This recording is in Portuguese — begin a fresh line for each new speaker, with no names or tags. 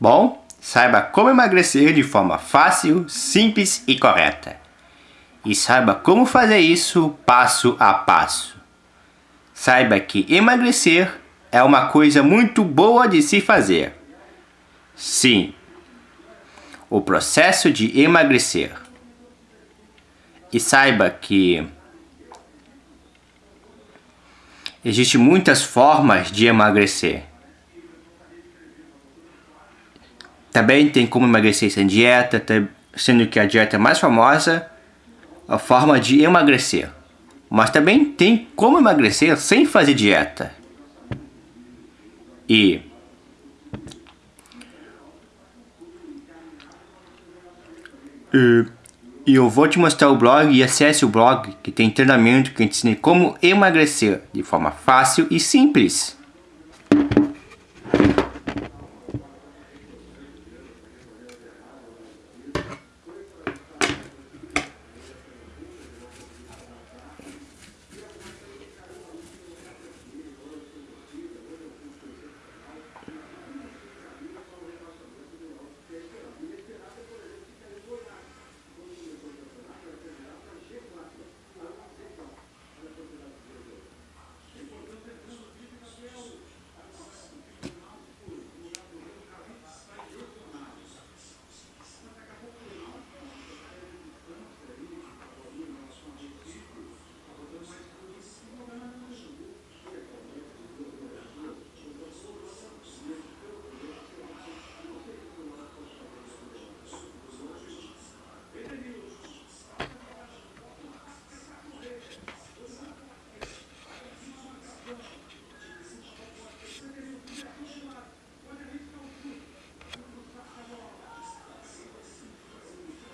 Bom, saiba como emagrecer de forma fácil, simples e correta. E saiba como fazer isso passo a passo. Saiba que emagrecer é uma coisa muito boa de se fazer. Sim, o processo de emagrecer. E saiba que existem muitas formas de emagrecer. Também tem como emagrecer sem dieta, sendo que a dieta mais famosa é a forma de emagrecer. Mas também tem como emagrecer sem fazer dieta. E e eu vou te mostrar o blog e acesse o blog que tem treinamento que ensina como emagrecer de forma fácil e simples.